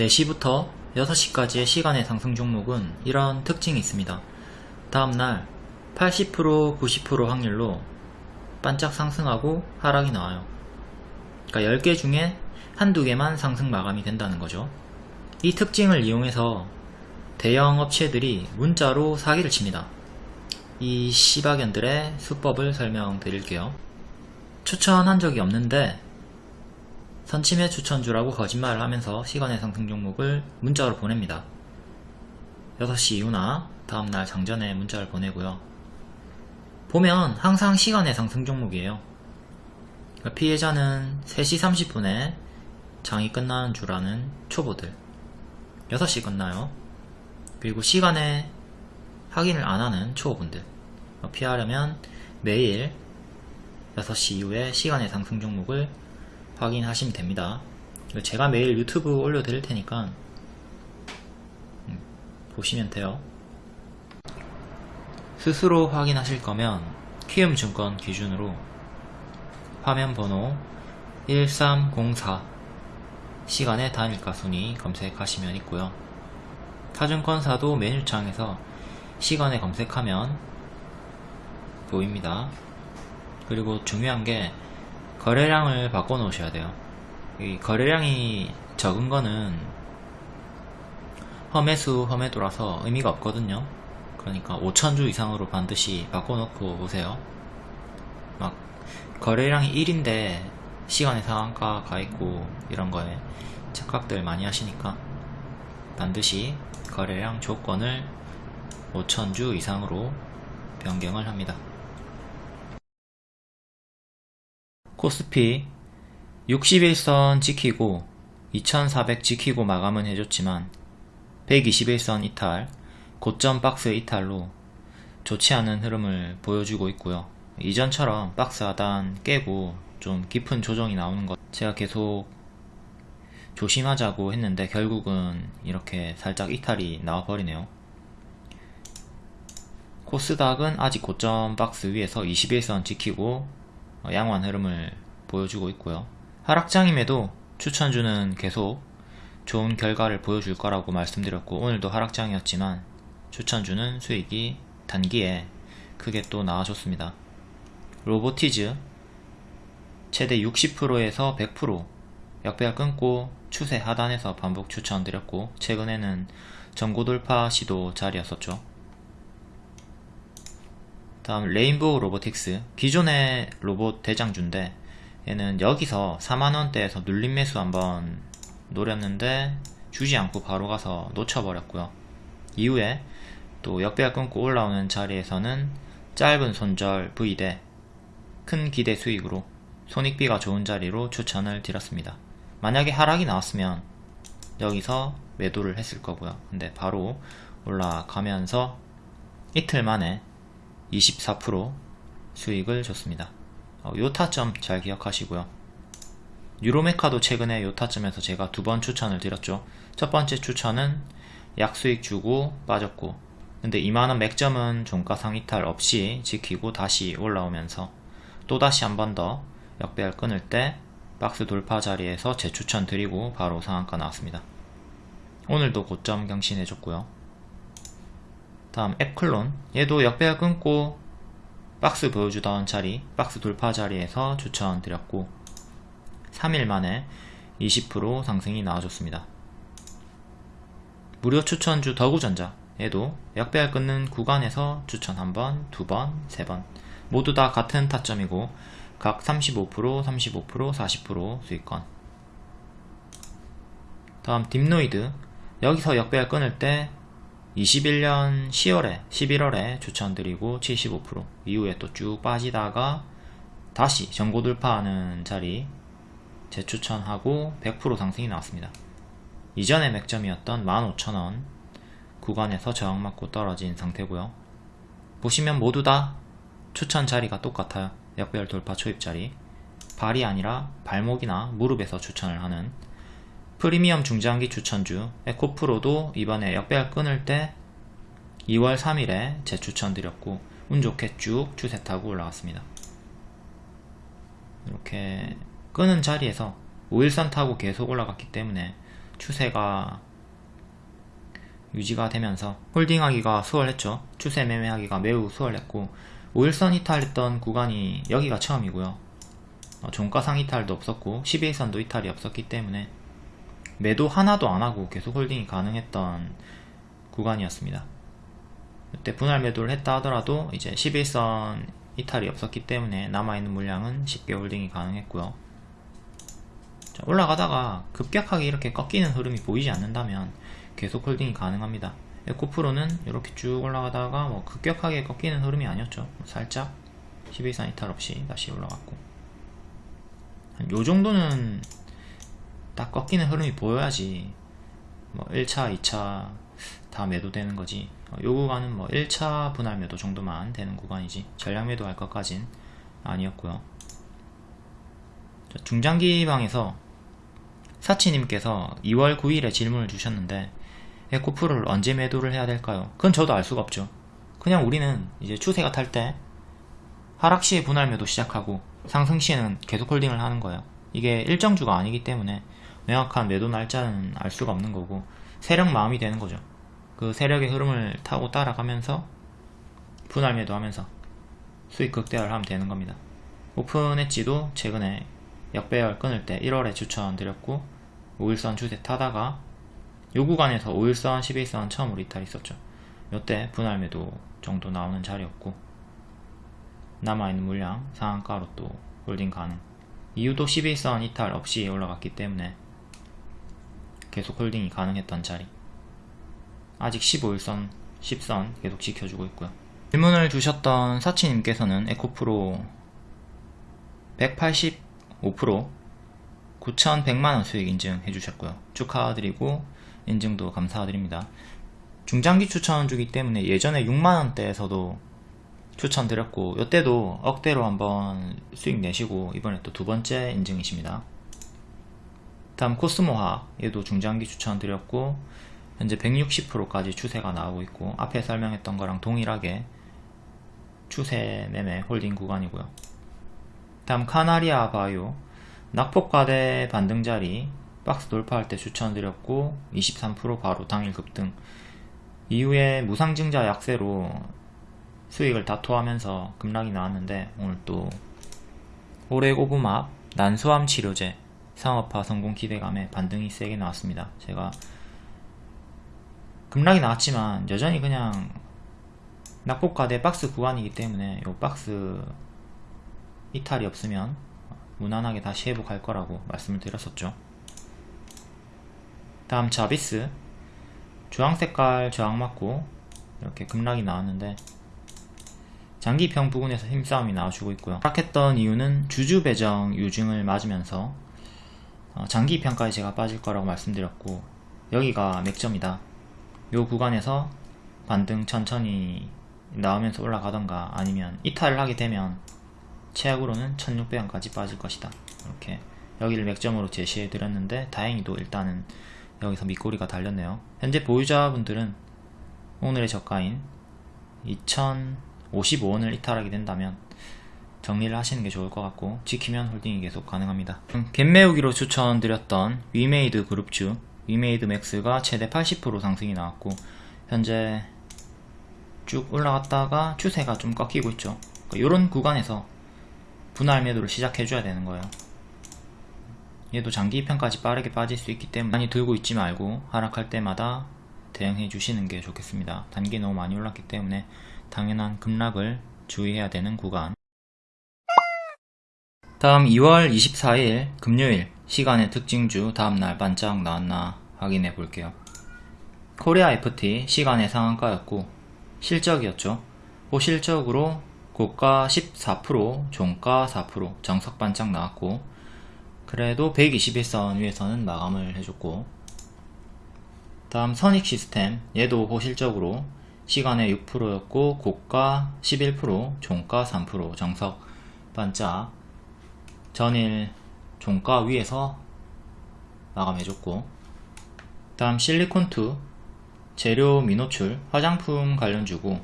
4시부터 6시까지의 시간의 상승 종목은 이런 특징이 있습니다. 다음날 80% 90% 확률로 반짝 상승하고 하락이 나와요. 그러니까 10개 중에 한두 개만 상승 마감이 된다는 거죠. 이 특징을 이용해서 대형 업체들이 문자로 사기를 칩니다. 이 시바견들의 수법을 설명드릴게요. 추천한 적이 없는데 선침해 추천주라고 거짓말을 하면서 시간의 상승 종목을 문자로 보냅니다. 6시 이후나 다음날 장전에 문자를 보내고요. 보면 항상 시간의 상승 종목이에요. 그러니까 피해자는 3시 30분에 장이 끝나는 줄 아는 초보들 6시 끝나요. 그리고 시간에 확인을 안 하는 초보분들 피하려면 매일 6시 이후에 시간의 상승 종목을 확인하시면 됩니다. 제가 매일 유튜브 올려드릴 테니까 음, 보시면 돼요. 스스로 확인하실 거면 키움증권 기준으로 화면 번호 1304 시간의 단일가 순위 검색하시면 있고요. 타증권사도 메뉴창에서 시간에 검색하면 보입니다. 그리고 중요한 게 거래량을 바꿔 놓으셔야 돼요. 이 거래량이 적은 거는 험해수 험해도라서 의미가 없거든요. 그러니까 5천주 이상으로 반드시 바꿔 놓고 오세요. 막 거래량이 1인데 시간의 상한가 가 있고 이런 거에 착각들 많이 하시니까 반드시 거래량 조건을 5천주 이상으로 변경을 합니다. 코스피 61선 지키고 2400 지키고 마감은 해줬지만 121선 이탈, 고점 박스 이탈로 좋지 않은 흐름을 보여주고 있고요. 이전처럼 박스 하단 깨고 좀 깊은 조정이 나오는 것 제가 계속 조심하자고 했는데 결국은 이렇게 살짝 이탈이 나와버리네요. 코스닥은 아직 고점 박스 위에서 21선 지키고 어, 양호한 흐름을 보여주고 있고요. 하락장임에도 추천주는 계속 좋은 결과를 보여줄 거라고 말씀드렸고 오늘도 하락장이었지만 추천주는 수익이 단기에 크게 또 나와줬습니다. 로보티즈 최대 60%에서 100% 역배가 끊고 추세 하단에서 반복 추천드렸고 최근에는 전고 돌파 시도 자리였었죠. 다음 레인보우 로보틱스. 기존의 로봇 대장주인데 얘는 여기서 4만원대에서 눌림 매수 한번 노렸는데 주지 않고 바로 가서 놓쳐버렸고요. 이후에 또 역배가 끊고 올라오는 자리에서는 짧은 손절 V대 큰 기대 수익으로 손익비가 좋은 자리로 추천을 드렸습니다. 만약에 하락이 나왔으면 여기서 매도를 했을 거고요. 근데 바로 올라가면서 이틀 만에 24% 수익을 줬습니다. 어, 요 타점 잘 기억하시고요. 유로메카도 최근에 요 타점에서 제가 두 번 추천을 드렸죠. 첫 번째 추천은 약수익 주고 빠졌고 근데 2만원 맥점은 종가상 이탈 없이 지키고 다시 올라오면서 또다시 한 번 더 역배열 끊을 때 박스 돌파 자리에서 재추천 드리고 바로 상한가 나왔습니다. 오늘도 고점 경신해줬고요. 다음 앱클론. 얘도 역배열 끊고 박스 보여주던 자리 박스 돌파 자리에서 추천드렸고 3일 만에 20% 상승이 나와줬습니다. 무료 추천주 더구전자. 얘도 역배열 끊는 구간에서 추천 한번, 두번, 세번. 모두 다 같은 타점이고 각 35%, 35%, 40% 수익권. 다음 딥노이드. 여기서 역배열 끊을 때 21년 10월에 11월에 추천드리고 75% 이후에 또 쭉 빠지다가 다시 전고 돌파하는 자리 재추천하고 100% 상승이 나왔습니다. 이전의 맥점이었던 15,000원 구간에서 저항 맞고 떨어진 상태고요. 보시면 모두 다 추천 자리가 똑같아요. 역별 돌파 초입 자리 발이 아니라 발목이나 무릎에서 추천을 하는 프리미엄 중장기 추천주 에코프로도 이번에 역배열 끊을 때 2월 3일에 재추천드렸고 운 좋게 쭉 추세 타고 올라왔습니다. 이렇게 끄는 자리에서 5일선 타고 계속 올라갔기 때문에 추세가 유지가 되면서 홀딩하기가 수월했죠. 추세 매매하기가 매우 수월했고 5일선 이탈했던 구간이 여기가 처음이고요. 어, 종가상 이탈도 없었고 12일선도 이탈이 없었기 때문에 매도 하나도 안하고 계속 홀딩이 가능했던 구간이었습니다. 이때 분할 매도를 했다 하더라도 이제 10일선 이탈이 없었기 때문에 남아있는 물량은 쉽게 홀딩이 가능했고요. 자, 올라가다가 급격하게 이렇게 꺾이는 흐름이 보이지 않는다면 계속 홀딩이 가능합니다. 에코프로는 이렇게 쭉 올라가다가 뭐 급격하게 꺾이는 흐름이 아니었죠. 살짝 10일선 이탈 없이 다시 올라갔고 한 요 정도는 딱 꺾이는 흐름이 보여야지. 뭐 1차, 2차 다 매도되는 거지. 어, 요 구간은 뭐 1차 분할 매도 정도만 되는 구간이지. 전량 매도 할 것까진 아니었고요. 자, 중장기 방에서 사치님께서 2월 9일에 질문을 주셨는데 에코프로를 언제 매도를 해야 될까요? 그건 저도 알 수가 없죠. 그냥 우리는 이제 추세가 탈 때 하락 시에 분할 매도 시작하고 상승 시에는 계속 홀딩을 하는 거예요. 이게 일정주가 아니기 때문에 명확한 매도 날짜는 알 수가 없는 거고 세력 마음이 되는 거죠 그 세력의 흐름을 타고 따라가면서 분할 매도하면서 수익 극대화를 하면 되는 겁니다. 오픈 엣지도 최근에 역배열 끊을 때 1월에 추천드렸고 5일선 추세 타다가 요 구간에서 5일선, 11선 처음으로 이탈 있었죠. 요때 분할 매도 정도 나오는 자리였고 남아있는 물량 상한가로 또 홀딩 가능 이유도 10일선 이탈 없이 올라갔기 때문에 계속 홀딩이 가능했던 자리. 아직 15일선 10일선 계속 지켜주고 있고요. 질문을 주셨던 사치님께서는 에코프로 185% 9,100만원 수익 인증해 주셨고요. 축하드리고 인증도 감사드립니다. 중장기 추천 주기 때문에 예전에 6만원대에서도 추천드렸고 이때도 억대로 한번 수익 내시고 이번에 또 두 번째 인증이십니다 다음 코스모화 얘도 중장기 추천드렸고 현재 160%까지 추세가 나오고 있고 앞에 설명했던 거랑 동일하게 추세 매매 홀딩 구간이고요. 다음 카나리아 바이오 낙폭과대 반등자리 박스 돌파할 때 추천드렸고 23% 바로 당일 급등 이후에 무상증자 약세로 수익을 다투하면서 급락이 나왔는데 오늘 또 오레고브맙 난소암 치료제 상업화 성공 기대감에 반등이 세게 나왔습니다. 제가 급락이 나왔지만 여전히 그냥 낙폭과대 박스 구간이기 때문에 이 박스 이탈이 없으면 무난하게 다시 회복할 거라고 말씀을 드렸었죠. 다음 자비스. 주황색깔 저항 맞고 이렇게 급락이 나왔는데 장기평 부근에서 힘싸움이 나와주고 있고요. 하락했던 이유는 주주 배정 유증을 맞으면서 어, 장기 평가에 제가 빠질 거라고 말씀드렸고 여기가 맥점이다. 요 구간에서 반등 천천히 나오면서 올라가던가 아니면 이탈을 하게 되면 최악으로는 1600원까지 빠질 것이다. 이렇게 여기를 맥점으로 제시해 드렸는데 다행히도 일단은 여기서 밑꼬리가 달렸네요. 현재 보유자분들은 오늘의 저가인 2055원을 이탈하게 된다면 정리를 하시는 게 좋을 것 같고 지키면 홀딩이 계속 가능합니다. 갭매우기로 추천드렸던 위메이드 그룹주 위메이드 맥스가 최대 80% 상승이 나왔고 현재 쭉 올라갔다가 추세가 좀 꺾이고 있죠. 이런 그러니까 구간에서 분할 매도를 시작해 줘야 되는 거예요. 얘도 장기 편까지 빠르게 빠질 수 있기 때문에 많이 들고 있지 말고 하락할 때마다 대응해 주시는 게 좋겠습니다. 단기 너무 많이 올랐기 때문에 당연한 급락을 주의해야 되는 구간 다음 2월 24일 금요일 시간의 특징주 다음날 반짝 나왔나 확인해 볼게요. 코리아 FT 시간의 상한가였고 실적이었죠. 호실적으로 고가 14% 종가 4% 정석 반짝 나왔고 그래도 121선 위에서는 마감을 해줬고 다음 선익 시스템 얘도 호실적으로 시간에 6%였고 고가 11% 종가 3% 정석 반짝 전일 종가 위에서 마감해줬고 다음 실리콘2 재료 미노출 화장품 관련주고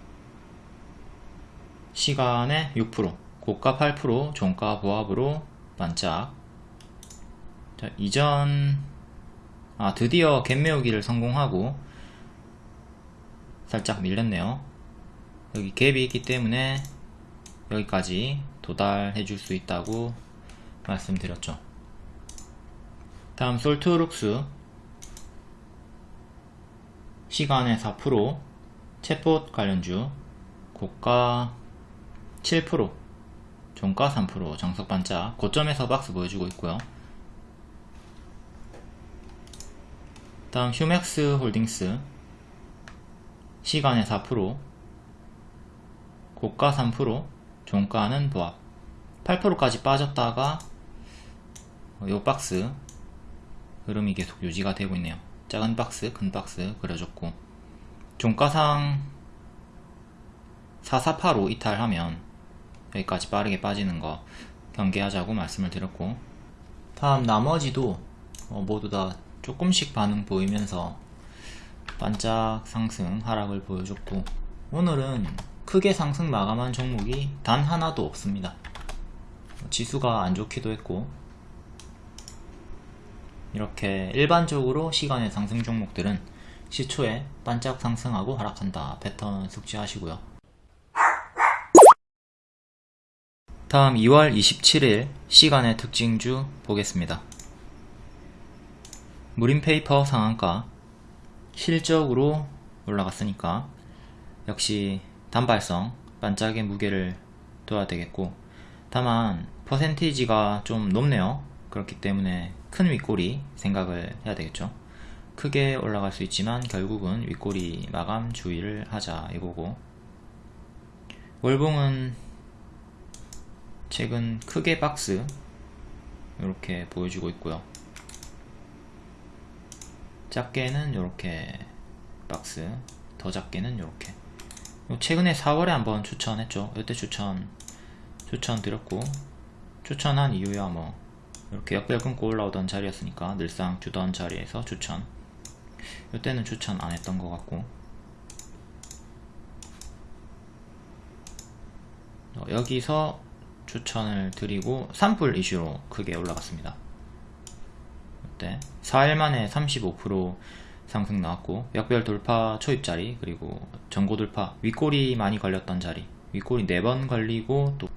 시간에 6% 고가 8% 종가 보합으로 반짝. 자, 이전 아 드디어 갭 메우기를 성공하고 살짝 밀렸네요. 여기 갭이 있기 때문에 여기까지 도달해 줄 수 있다고 말씀드렸죠. 다음 솔트룩스. 시간의 4% 챗봇 관련주. 고가 7% 종가 3% 정석 반짝 고점에서 박스 보여주고 있고요. 다음 휴맥스 홀딩스. 시간의 4% 고가 3% 종가는 보합. 8%까지 빠졌다가 요 박스. 흐름이 계속 유지가 되고 있네요. 작은 박스 큰 박스 그려줬고. 종가상 4485 이탈하면 여기까지 빠르게 빠지는 거 경계하자고 말씀을 드렸고. 다음 나머지도 어, 모두 다 조금씩 반응 보이면서 반짝 상승 하락을 보여줬고. 오늘은 크게 상승 마감한 종목이 단 하나도 없습니다. 지수가 안 좋기도 했고 이렇게 일반적으로 시간의 상승 종목들은 시초에 반짝 상승하고 하락한다 패턴 숙지하시고요. 다음 2월 27일 시간의 특징주 보겠습니다. 무림페이퍼 상한가 실적으로 올라갔으니까 역시 단발성 반짝의 무게를 둬야 되겠고 다만 퍼센티지가 좀 높네요. 그렇기 때문에 큰 윗꼬리 생각을 해야 되겠죠? 크게 올라갈 수 있지만 결국은 윗꼬리 마감 주의를 하자 이거고. 월봉은 최근 크게 박스 이렇게 보여주고 있고요. 작게는 이렇게 박스 더 작게는 이렇게. 최근에 4월에 한번 추천했죠. 이때 추천 추천 드렸고 추천한 이유야 뭐 이렇게 역별 끊고 올라오던 자리였으니까 늘상 주던 자리에서 추천. 이때는 추천 안 했던 것 같고. 어, 여기서 추천을 드리고 산불 이슈로 크게 올라갔습니다. 이때 4일 만에 35% 상승 나왔고 역별 돌파 초입자리 그리고 전고 돌파 윗골이 많이 걸렸던 자리. 윗골이 4번 걸리고 또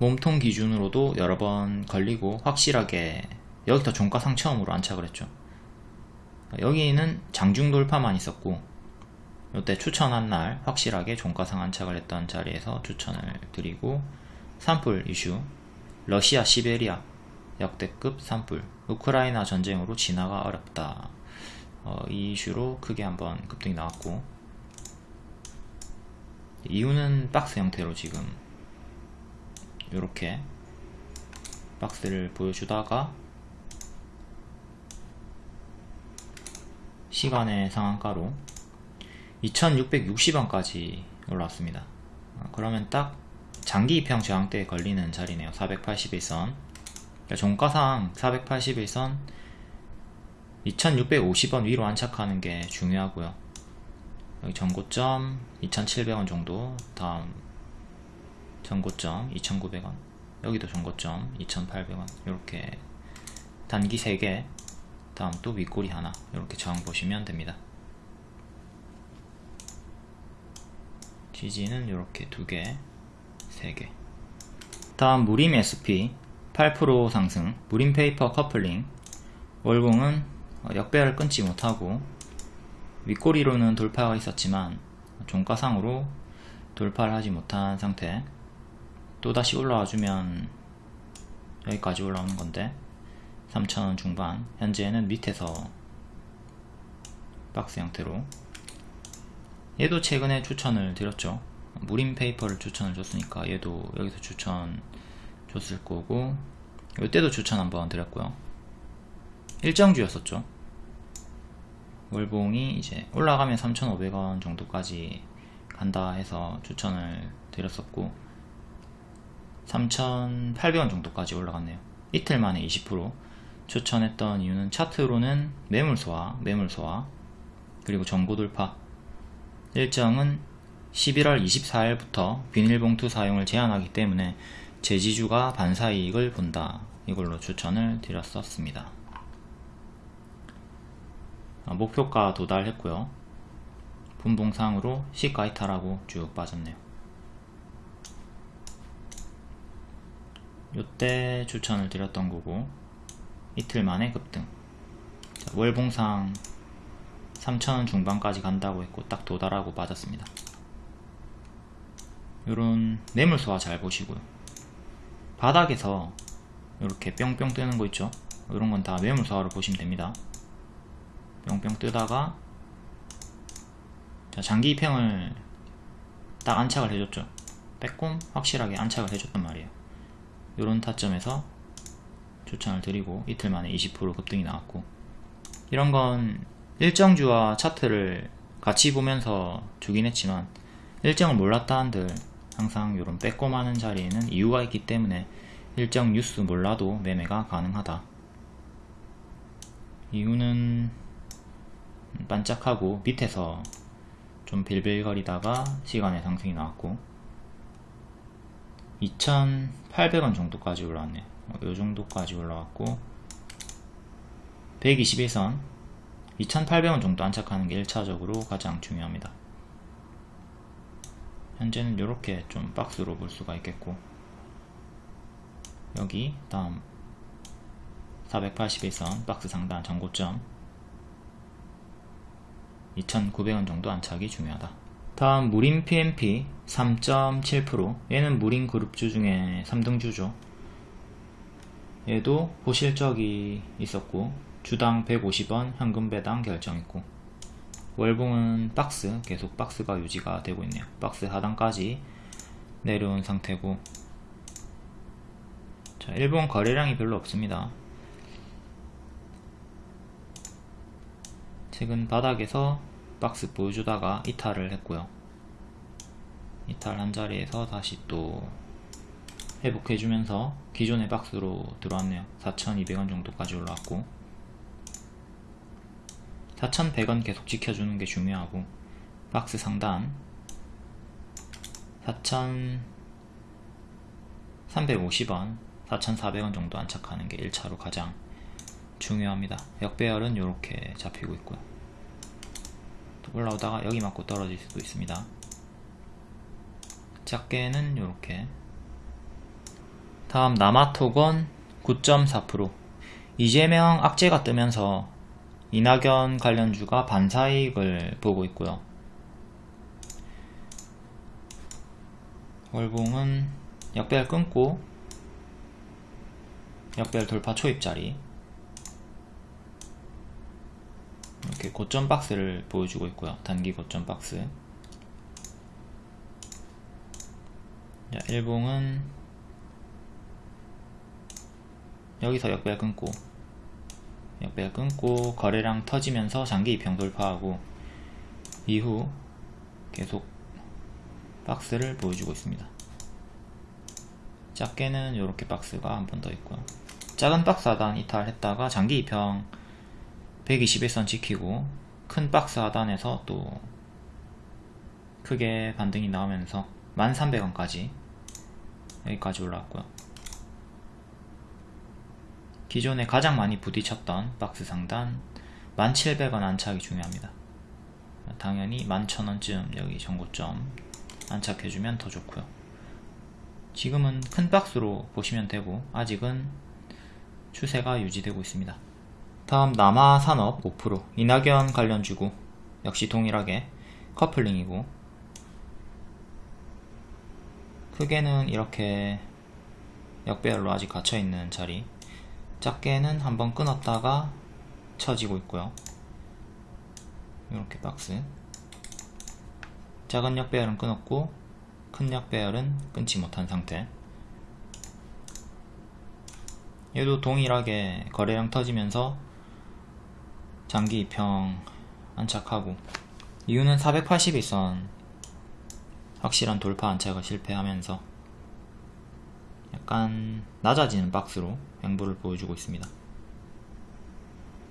몸통 기준으로도 여러 번 걸리고 확실하게 여기서 종가상 처음으로 안착을 했죠. 여기는 장중 돌파만 있었고 이때 추천한 날 확실하게 종가상 안착을 했던 자리에서 추천을 드리고 산불 이슈 러시아 시베리아 역대급 산불 우크라이나 전쟁으로 진화가 어렵다. 어, 이 이슈로 크게 한번 급등이 나왔고 이유는 박스 형태로 지금 이렇게 박스를 보여주다가 시간의 상한가로 2660원까지 올라왔습니다. 어, 그러면 딱 장기 입형 저항대에 걸리는 자리네요. 481선. 종가상 481선 2650원 위로 안착하는 게 중요하고요. 여기 전고점 2700원 정도. 다음 전고점 2900원 여기도 전고점 2800원 이렇게 단기 3개 다음 또 윗꼬리 하나 이렇게 저항 보시면 됩니다. 지지는 이렇게 두개 3개. 다음 무림 SP 8% 상승 무림 페이퍼 커플링. 월봉은 역배를 끊지 못하고 윗꼬리로는 돌파가 있었지만 종가상으로 돌파를 하지 못한 상태 또다시 올라와 주면 여기까지 올라오는 건데 3,000원 중반. 현재는 밑에서 박스 형태로. 얘도 최근에 추천을 드렸죠. 무림 페이퍼를 추천을 줬으니까 얘도 여기서 추천 줬을 거고 이때도 추천 한번 드렸고요. 일정주였었죠. 월봉이 이제 올라가면 3,500원 정도까지 간다 해서 추천을 드렸었고 3,800원 정도까지 올라갔네요. 이틀 만에 20% 추천했던 이유는 차트로는 매물 소화, 매물 소화 그리고 전고 돌파. 일정은 11월 24일부터 비닐봉투 사용을 제한하기 때문에 제지주가 반사이익을 본다. 이걸로 추천을 드렸었습니다. 어, 목표가 도달했고요. 분봉상으로 시가 이탈하고 쭉 빠졌네요 요때 추천을 드렸던 거고 이틀 만에 급등. 자, 월봉상 3천원 중반까지 간다고 했고 딱 도달하고 빠졌습니다. 요런 매물소화 잘 보시고요. 바닥에서 이렇게 뿅뿅 뜨는 거 있죠? 이런 건다 매물소화로 보시면 됩니다. 뿅뿅 뜨다가 자 장기 입형을 딱 안착을 해줬죠? 빼꼼 확실하게 안착을 해줬단 말이에요 요런 타점에서 추천을 드리고 이틀 만에 20% 급등이 나왔고 이런 건 일정주와 차트를 같이 보면서 주긴 했지만 일정을 몰랐다 한들 항상 이런 빼꼼하는 자리에는 이유가 있기 때문에 일정 뉴스 몰라도 매매가 가능하다. 이유는 반짝하고 밑에서 좀 빌빌거리다가 시간의 상승이 나왔고 2,800원 정도까지 올라왔네요. 이 정도까지 올라왔고 121선 2,800원 정도 안착하는 게 1차적으로 가장 중요합니다. 현재는 이렇게 좀 박스로 볼 수가 있겠고 여기 다음 481선 박스 상단 전고점 2,900원 정도 안착이 중요하다 다음 무린 PMP 3.7% 얘는 무린 그룹주 중에 3등주죠. 얘도 보실적이 있었고 주당 150원 현금 배당 결정했고. 월봉은 박스 계속 박스가 유지가 되고 있네요. 박스 하단까지 내려온 상태고. 자 일본 거래량이 별로 없습니다. 최근 바닥에서 박스 보여주다가 이탈을 했고요. 이탈한 자리에서 다시 또 회복해주면서 기존의 박스로 들어왔네요. 4,200원 정도까지 올라왔고. 4,100원 계속 지켜주는 게 중요하고. 박스 상단. 4,350원 4,400원 정도 안착하는 게 1차로 가장 중요합니다. 역배열은 이렇게 잡히고 있고요. 또 올라오다가 여기 맞고 떨어질 수도 있습니다. 작게는 이렇게. 다음 남아토건 9.4% 이재명 악재가 뜨면서 이낙연 관련주가 반사이익을 보고 있고요. 월봉은 역배열 끊고 역배열 돌파 초입자리 이렇게 고점 박스를 보여주고 있고요. 단기 고점 박스. 자, 일봉은 여기서 역배열 끊고 역배열 끊고 거래량 터지면서 장기 입형 돌파하고 이후 계속 박스를 보여주고 있습니다. 작게는 이렇게 박스가 한 번 더 있고요. 작은 박스 하단 이탈했다가 장기 입형 121선 지키고 큰 박스 하단에서 또 크게 반등이 나오면서 1300원까지 여기까지 올라왔고요. 기존에 가장 많이 부딪혔던 박스 상단 1700원 안착이 중요합니다. 당연히 11,000원쯤 여기 정고점 안착해주면 더 좋고요. 지금은 큰 박스로 보시면 되고 아직은 추세가 유지되고 있습니다 다음 남아산업 5% 이낙연 관련 주고 역시 동일하게 커플링이고. 크게는 이렇게 역배열로 아직 갇혀있는 자리. 작게는 한번 끊었다가 쳐지고 있고요. 이렇게 박스. 작은 역배열은 끊었고 큰 역배열은 끊지 못한 상태. 얘도 동일하게 거래량 터지면서 장기 입형 안착하고 이유는 481선 확실한 돌파 안착을 실패하면서 약간 낮아지는 박스로 양보를 보여주고 있습니다.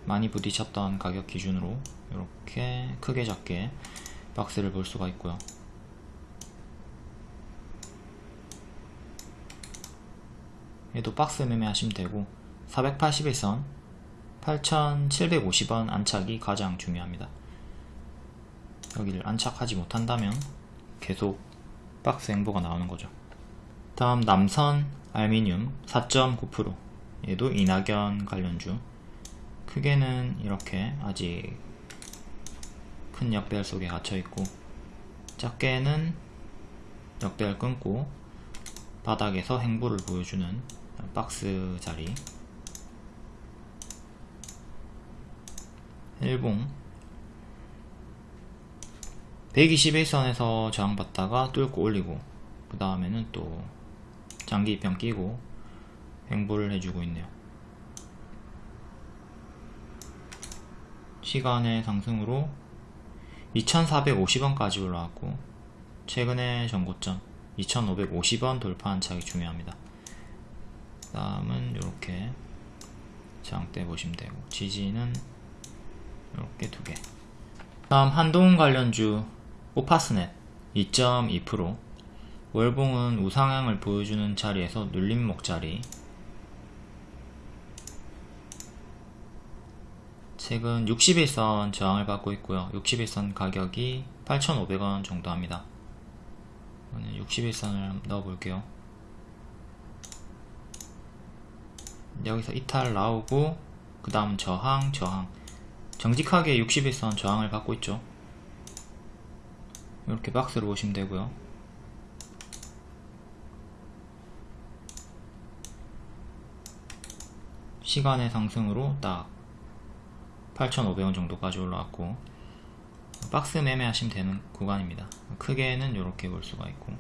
많이 부딪혔던 가격 기준으로 이렇게 크게 작게 박스를 볼 수가 있고요. 얘도 박스 매매 하시면 되고 481선 8,750원 안착이 가장 중요합니다. 여기를 안착하지 못한다면 계속 박스 행보가 나오는 거죠. 다음 남선 알미늄 4.9% 얘도 이낙연 관련주 크게는 이렇게 아직 큰 역배열 속에 갇혀 있고 작게는 역배열 끊고 바닥에서 행보를 보여주는 박스 자리 일봉. 121선에서 저항받다가 뚫고 올리고 그 다음에는 또 장기 입병 끼고 행보를 해주고 있네요. 시간의 상승으로 2450원까지 올라왔고 최근에 전고점 2550원 돌파한 차이 중요합니다. 다음은 이렇게 장대 보시면 되고 지지는 이렇게 두 개. 다음 한동 관련주 오파스넷 2.2% 월봉은 우상향을 보여주는 자리에서 눌림목 자리. 최근 61선 저항을 받고 있고요. 61선 가격이 8,500원 정도 합니다. 61선을 넣어 볼게요. 여기서 이탈 나오고 그 다음 저항 저항 정직하게 61선 저항을 받고 있죠. 이렇게 박스로 보시면 되고요. 시간의 상승으로 딱 8,500원 정도까지 올라왔고 박스 매매하시면 되는 구간입니다. 크게는 이렇게 볼 수가 있고.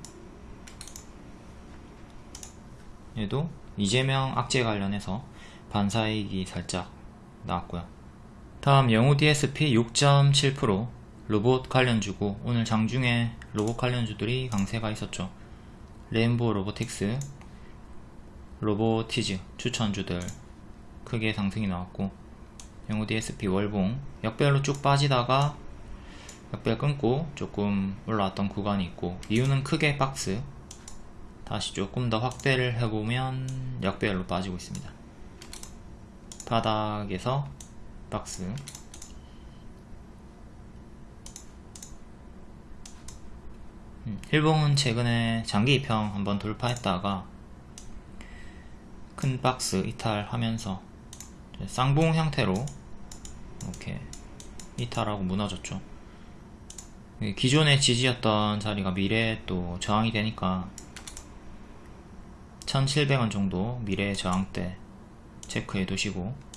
얘도 이재명 악재 관련해서 반사이익이 살짝 나왔고요 다음 영우 DSP 6.7% 로봇 관련주고 오늘 장중에 로봇 관련주들이 강세가 있었죠. 레인보우 로보틱스 로보티즈 추천주들 크게 상승이 나왔고 영우 DSP 월봉 역별로 쭉 빠지다가 역별 끊고 조금 올라왔던 구간이 있고 이유는 크게 박스 다시 조금 더 확대를 해보면 역배열로 빠지고 있습니다. 바닥에서 박스. 음, 일봉은 최근에 장기 입형 한번 돌파했다가 큰 박스 이탈하면서 쌍봉 형태로 이렇게 이탈하고 무너졌죠. 기존의 지지였던 자리가 미래에 또 저항이 되니까 1700원 정도 미래의 저항대 체크해 두시고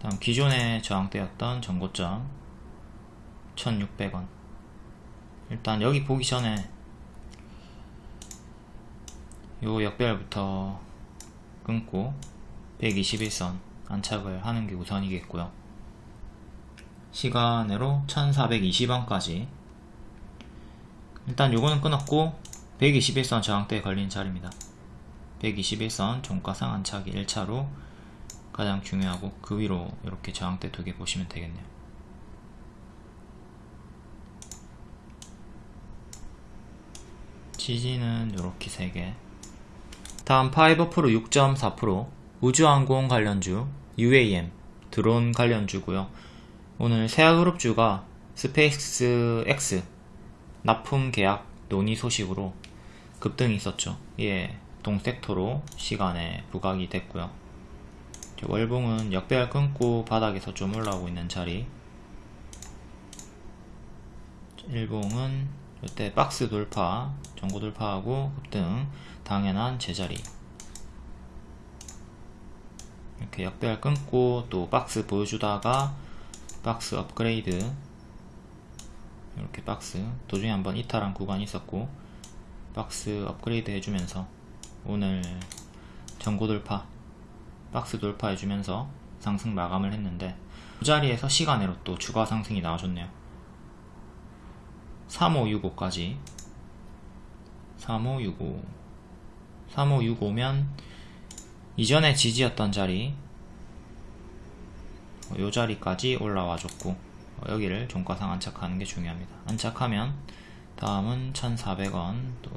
다음 기존의 저항대였던 전고점 1600원. 일단 여기 보기 전에 요 역별부터 끊고 121선 안착을 하는 게 우선이겠고요. 시간으로 1420원까지. 일단 요거는 끊었고 121선 저항대에 걸린 자리입니다. 121선 종가상 안착이 1차로 가장 중요하고 그 위로 이렇게 저항대 두 개 보시면 되겠네요. 지지는 이렇게 3개. 다음 파이버프로 6.4% 우주항공 관련주 UAM 드론 관련주고요. 오늘 세아그룹주가 스페이스 X 납품 계약 논의 소식으로 급등이 있었죠. 예, 동섹터로 시간에 부각이 됐고요 월봉은 역배열 끊고 바닥에서 좀 올라오고 있는 자리. 일봉은 이때 박스 돌파 전고 돌파하고 급등 당연한 제자리. 이렇게 역배열 끊고 또 박스 보여주다가 박스 업그레이드. 이렇게 박스 도중에 한번 이탈한 구간이 있었고 박스 업그레이드 해주면서 오늘 전고 돌파 박스 돌파 해주면서 상승 마감을 했는데 그 자리에서 시간으로 또 추가 상승이 나와줬네요. 3565까지. 3565 3565면 이전에 지지였던 자리 요 자리까지 올라와 줬고 여기를 종가상 안착하는 게 중요합니다. 안착하면 다음은 1400원 또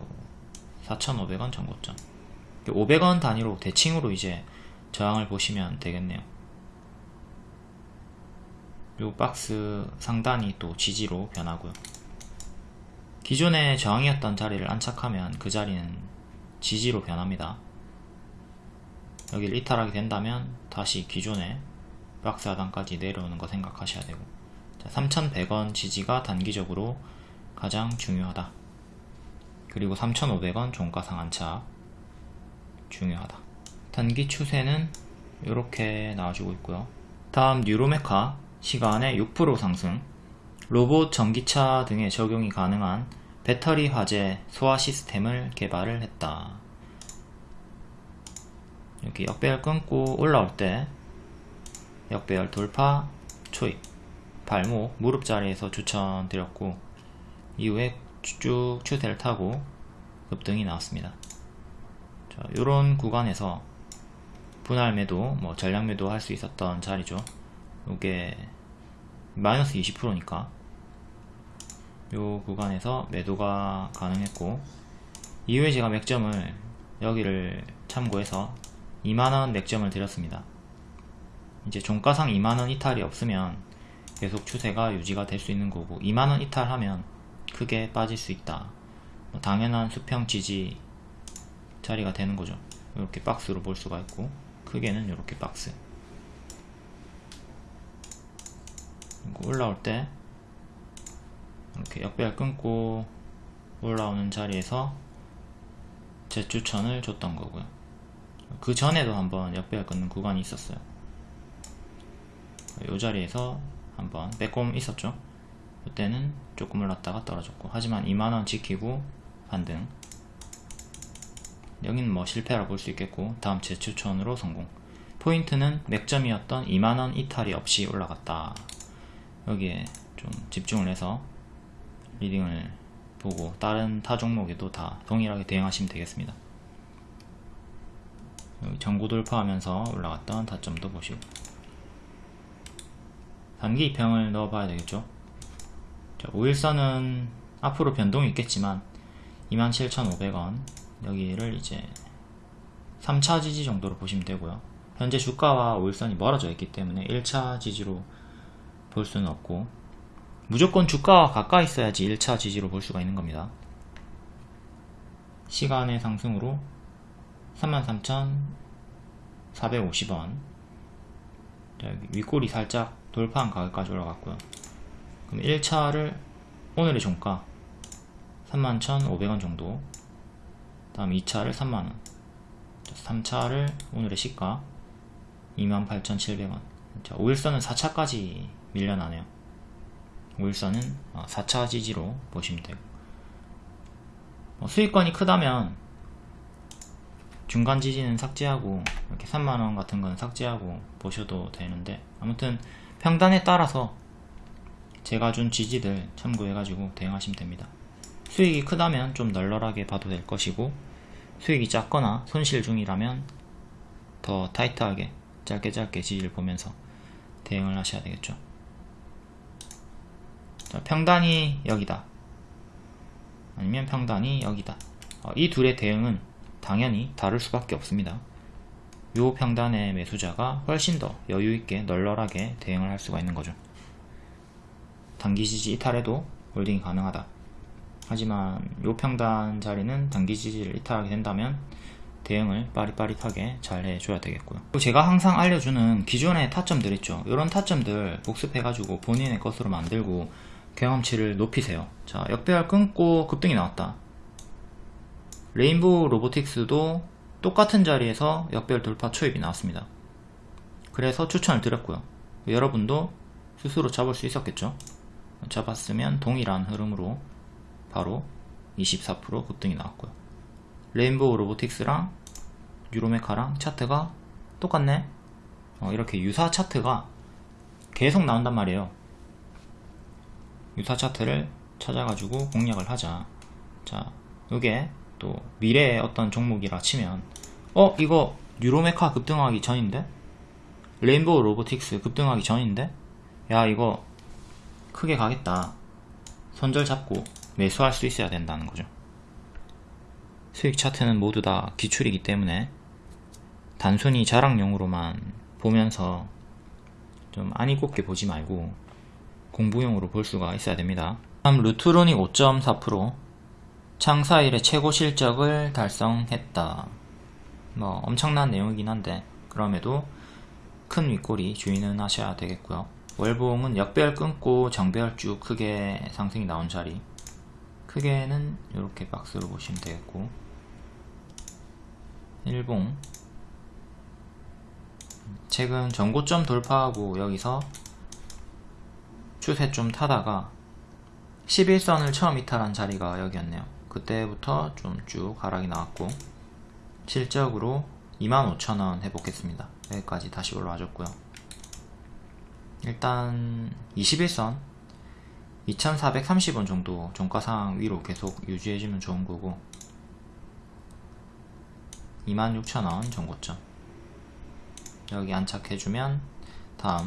4500원 전고점 500원 단위로 대칭으로 이제 저항을 보시면 되겠네요 요 박스 상단이 또 지지로 변하고요. 기존의 저항이었던 자리를 안착하면 그 자리는 지지로 변합니다. 여기를 이탈하게 된다면 다시 기존의 박스 하단까지 내려오는 거 생각하셔야 되고 3,100원 지지가 단기적으로 가장 중요하다. 그리고 3,500원 종가상 안착 중요하다. 단기 추세는 이렇게 나와주고 있고요. 다음 뉴로메카 시간의 6% 상승 로봇, 전기차 등에 적용이 가능한 배터리 화재 소화 시스템을 개발을 했다. 이렇게 역배열 끊고 올라올 때 역배열 돌파, 초입, 발목, 무릎 자리에서 추천드렸고 이후에 쭉 추세를 타고 급등이 나왔습니다. 자, 이런 구간에서 분할 매도, 뭐 전량 매도 할 수 있었던 자리죠. 이게 마이너스 20%니까 요 구간에서 매도가 가능했고 이후에 제가 맥점을 여기를 참고해서 2만원 맥점을 드렸습니다. 이제 종가상 2만원 이탈이 없으면 계속 추세가 유지가 될 수 있는 거고 2만원 이탈하면 크게 빠질 수 있다. 뭐 당연한 수평 지지 자리가 되는 거죠. 이렇게 박스로 볼 수가 있고 크게는 이렇게 박스. 올라올 때 이렇게 역배열 끊고 올라오는 자리에서 재추천을 줬던 거고요. 그 전에도 한번 역배열 끊는 구간이 있었어요. 이 자리에서 한번 빼꼼 있었죠? 그때는 조금 올랐다가 떨어졌고 하지만 2만원 지키고 반등 여기는 뭐 실패라 볼수 있겠고 다음 재추천으로 성공. 포인트는 맥점이었던 2만원 이탈이 없이 올라갔다. 여기에 좀 집중을 해서 리딩을 보고 다른 타 종목에도 다 동일하게 대응하시면 되겠습니다. 여기 전고 돌파하면서 올라갔던 타점도 보시고. 단기 입형을 넣어 봐야 되겠죠? 자, 5일선은 앞으로 변동이 있겠지만 27,500원 여기를 이제 3차 지지 정도로 보시면 되고요. 현재 주가와 5일선이 멀어져 있기 때문에 1차 지지로 볼 수는 없고 무조건 주가와 가까이 있어야지 1차 지지로 볼 수가 있는 겁니다. 시간의 상승으로 33,450원. 윗골이 살짝 돌파한 가격까지 올라갔고요. 그럼 1차를 오늘의 종가 31,500원 정도 다음 2차를 3만원. 3차를 오늘의 시가 28,700원. 자, 5일선은 4차까지 밀려나네요. 5일선은 4차 어, 지지로 보시면 되고 뭐 수익권이 크다면 중간 지지는 삭제하고 이렇게 3만원 같은 건 삭제하고 보셔도 되는데 아무튼 평단에 따라서 제가 준 지지들 참고해 가지고 대응하시면 됩니다 수익이 크다면 좀 널널하게 봐도 될 것이고 수익이 작거나 손실 중이라면 더 타이트하게 짧게 짧게 지지를 보면서 대응을 하셔야 되겠죠. 자, 평단이 여기다. 아니면 평단이 여기다. 어, 이 둘의 대응은 당연히 다를 수밖에 없습니다. 요 평단의 매수자가 훨씬 더 여유있게 널널하게 대응을 할 수가 있는 거죠. 단기 지지 이탈해도 홀딩이 가능하다 하지만 요 평단 자리는 단기 지지를 이탈하게 된다면 대응을 빠릿빠릿하게 잘 해줘야 되겠고요. 제가 항상 알려주는 기존의 타점들 있죠? 이런 타점들 복습해가지고 본인의 것으로 만들고 경험치를 높이세요. 자 역배열 끊고 급등이 나왔다. 레인보우 로보틱스도 똑같은 자리에서 역배열 돌파 초입이 나왔습니다. 그래서 추천을 드렸고요. 여러분도 스스로 잡을 수 있었겠죠? 잡았으면 동일한 흐름으로 바로 24% 급등이 나왔고요. 레인보우 로보틱스랑 유로메카랑 차트가 똑같네? 어, 이렇게 유사 차트가 계속 나온단 말이에요. 유사 차트를 찾아가지고 공략을 하자. 자 이게 또 미래의 어떤 종목이라 치면 어 이거 유로메카 급등하기 전인데? 레인보우 로보틱스 급등하기 전인데? 야 이거 크게 가겠다. 손절 잡고 매수할 수 있어야 된다는 거죠 수익 차트는 모두 다 기출이기 때문에 단순히 자랑용으로만 보면서 좀 안이 곱게 보지 말고 공부용으로 볼 수가 있어야 됩니다. 다음 루트로닉 5.4% 창사 일의 최고 실적을 달성했다. 뭐 엄청난 내용이긴 한데 그럼에도 큰 윗꼬리 주의는 하셔야 되겠고요. 월봉은 역별 끊고 정별 쭉 크게 상승이 나온 자리 크게는 이렇게 박스로 보시면 되겠고. 일봉. 최근 전고점 돌파하고 여기서 추세 좀 타다가 11선을 처음 이탈한 자리가 여기였네요. 그때부터 좀 쭉 하락이 나왔고 실적으로 25,000원 회복했습니다. 여기까지 다시 올라와줬고요. 일단 21선 2430원 정도 종가상 위로 계속 유지해주면 좋은 거고 26,000원 전고점 여기 안착해주면 다음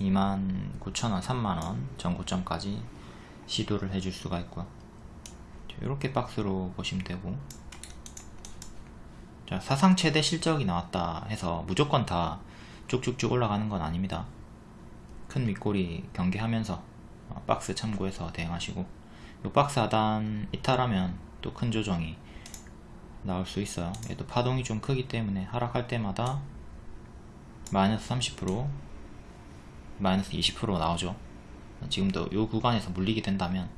29,000원 3만원 전고점까지 시도를 해줄 수가 있고요. 이렇게 박스로 보시면 되고. 자, 사상 최대 실적이 나왔다 해서 무조건 다 쭉쭉쭉 올라가는 건 아닙니다. 큰 윗꼬리 경계하면서 어, 박스 참고해서 대응하시고 이 박스 하단 이탈하면 또 큰 조정이 나올 수 있어요. 얘도 파동이 좀 크기 때문에 하락할 때마다 마이너스 30% 마이너스 20% 나오죠. 지금도 이 구간에서 물리게 된다면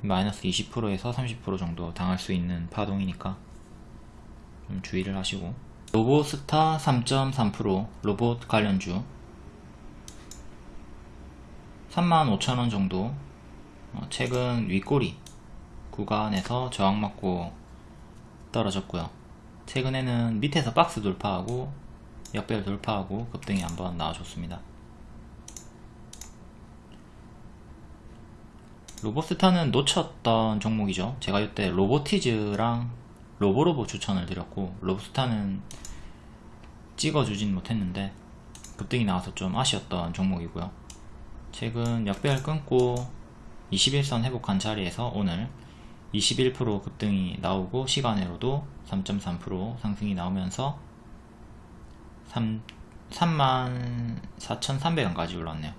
마이너스 20%에서 30% 정도 당할 수 있는 파동이니까 좀 주의를 하시고. 로보스타 3.3% 로봇 관련주 35,000원 정도. 어, 최근 윗꼬리 구간에서 저항 맞고 떨어졌고요. 최근에는 밑에서 박스 돌파하고 역별 돌파하고 급등이 한번 나와줬습니다. 로보스타는 놓쳤던 종목이죠. 제가 이때 로보티즈랑 로보로보 추천을 드렸고 로보스타는 찍어주진 못했는데 급등이 나와서 좀 아쉬웠던 종목이고요 최근 역배열 끊고 21선 회복한 자리에서 오늘 21% 급등이 나오고 시간으로도 3.3% 상승이 나오면서 3, 34,300원까지 올랐네요.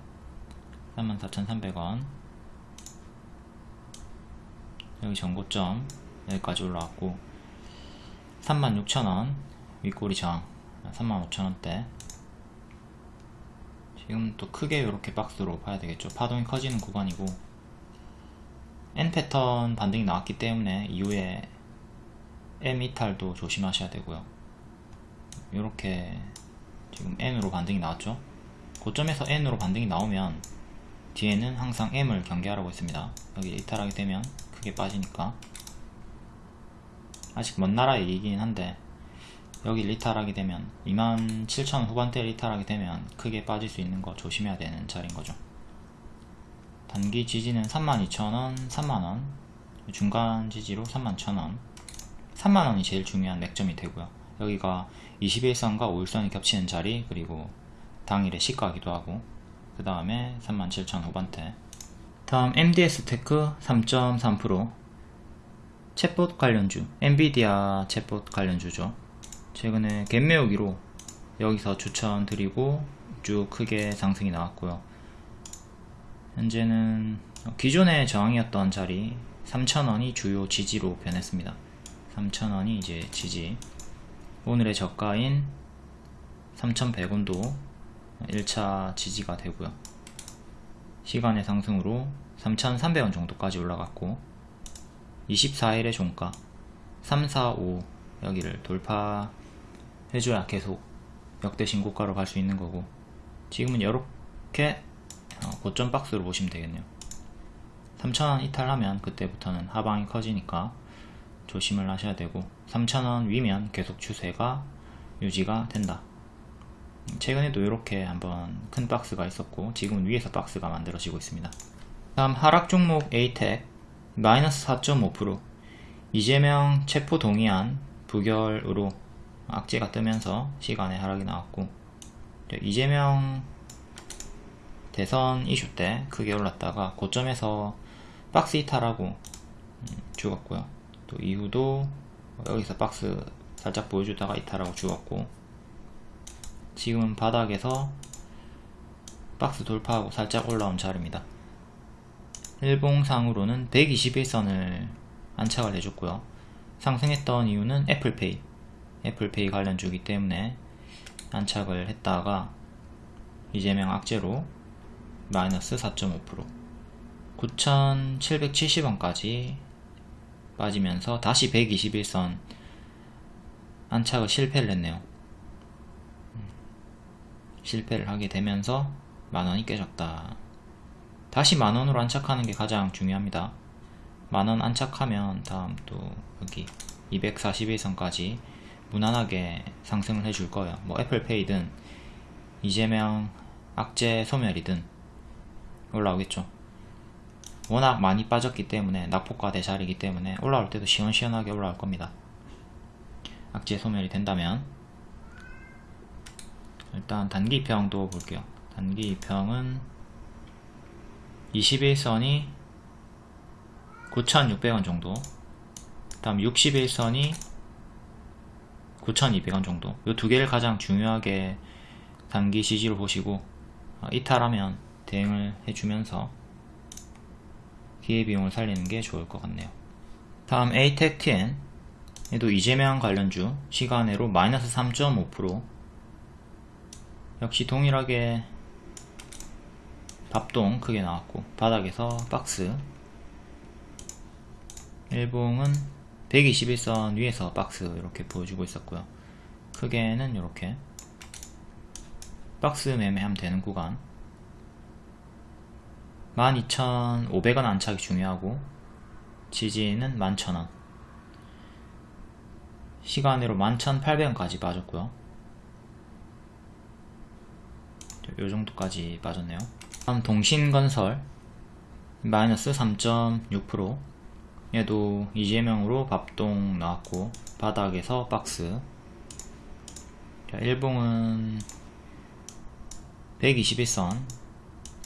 34,300원. 여기 전고점 여기까지 올라왔고 36,000원 윗꼬리 저항 35,000원대 지금 또 크게 이렇게 박스로 봐야 되겠죠. 파동이 커지는 구간이고. N 패턴 반등이 나왔기 때문에 이후에 M 이탈도 조심하셔야 되고요. 이렇게 지금 N으로 반등이 나왔죠. 고점에서 N으로 반등이 나오면 뒤에는 항상 M을 경계하라고 했습니다. 여기 이탈하게 되면 크게 빠지니까. 아직 먼 나라의 얘기긴 한데 여기 리탈하게 되면 27,000 후반대 리탈하게 되면 크게 빠질 수 있는 거 조심해야 되는 자리인 거죠. 단기 지지는 32,000원, 3만원. 중간 지지로 31,000원. 3만원이 제일 중요한 맥점이 되고요. 여기가 21선과 5일선이 겹치는 자리 그리고 당일에 시가기도 하고 그 다음에 37,000 후반대. 다음 MDS 테크 3.3% 챗봇 관련주. 엔비디아 챗봇 관련주죠 최근에 갭매우기로 여기서 추천드리고 쭉 크게 상승이 나왔고요. 현재는 기존의 저항이었던 자리 3,000원이 주요 지지로 변했습니다. 3,000원이 이제 지지. 오늘의 저가인 3,100원도 1차 지지가 되고요. 시간의 상승으로 3,300원 정도까지 올라갔고 24일의 종가 3, 4, 5 여기를 돌파 해줘야 계속 역대 신고가로 갈 수 있는 거고 지금은 이렇게 어, 고점 박스로 보시면 되겠네요. 3,000원 이탈하면 그때부터는 하방이 커지니까 조심을 하셔야 되고 3,000원 위면 계속 추세가 유지가 된다. 최근에도 이렇게 한번 큰 박스가 있었고 지금은 위에서 박스가 만들어지고 있습니다. 다음 하락 종목 에이텍 마이너스 4.5% 이재명 체포 동의안 부결으로 악재가 뜨면서 시간에 하락이 나왔고 이재명 대선 이슈 때 크게 올랐다가 고점에서 박스 이탈하고 음, 죽었고요 또 이후도 여기서 박스 살짝 보여주다가 이탈하고 죽었고 지금은 바닥에서 박스 돌파하고 살짝 올라온 자리입니다. 일봉상으로는 121선을 안착을 해줬고요. 상승했던 이유는 애플페이, 애플페이 관련 주기 때문에 안착을 했다가 이재명 악재로 마이너스 4.5% 9,770원까지 빠지면서 다시 121선 안착을 실패를 했네요. 음, 실패를 하게 되면서 만원이 깨졌다. 다시 만원으로 안착하는 게 가장 중요합니다. 만원 안착하면 다음 또 여기 241선까지 무난하게 상승을 해줄 거예요. 뭐 애플페이든 이재명 악재 소멸이든 올라오겠죠. 워낙 많이 빠졌기 때문에 낙폭과대 자리이기 때문에 올라올 때도 시원시원하게 올라올 겁니다. 악재 소멸이 된다면 일단 단기 평도 볼게요. 단기 평은 21선이 9,600원 정도 다음 61선이 9,200원 정도. 이 두 개를 가장 중요하게 단기 지지로 보시고 어, 이탈하면 대응을 해주면서 기회비용을 살리는 게 좋을 것 같네요. 다음 ATEC-TN 얘도 이재명 관련주 시간으로 마이너스 3.5% 역시 동일하게 밥동 크게 나왔고 바닥에서 박스. 일봉은 121선 위에서 박스 이렇게 보여주고 있었고요. 크게는 이렇게 박스 매매하면 되는 구간. 12,500원 안착이 중요하고 지지는 11,000원. 시간으로 11,800원까지 빠졌고요. 요 정도까지 빠졌네요. 다음 동신건설 마이너스 3.6% 얘도 이재명으로 밥동 나왔고 바닥에서 박스. 자, 일봉은 121선.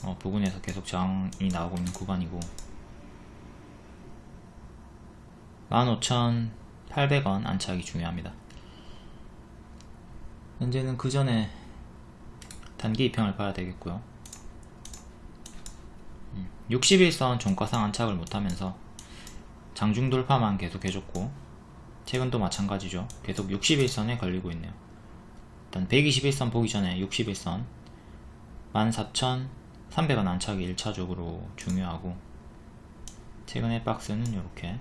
어, 부근에서 계속 저항이 나오고 있는 구간이고. 15,800원 안착이 중요합니다. 현재는 그 전에 단기 입형을 봐야 되겠고요. 61선 종가상 안착을 못하면서 장중 돌파만 계속 해줬고 최근도 마찬가지죠. 계속 61선에 걸리고 있네요. 일단 121선 보기 전에 61선 14,300원 안착이 1차적으로 중요하고 최근의 박스는 이렇게.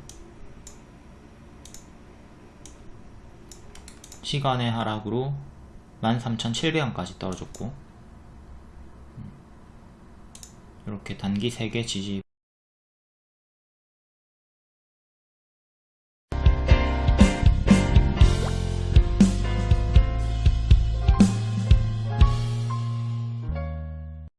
시간의 하락으로 13,700원까지 떨어졌고 이렇게 단기 3개 지지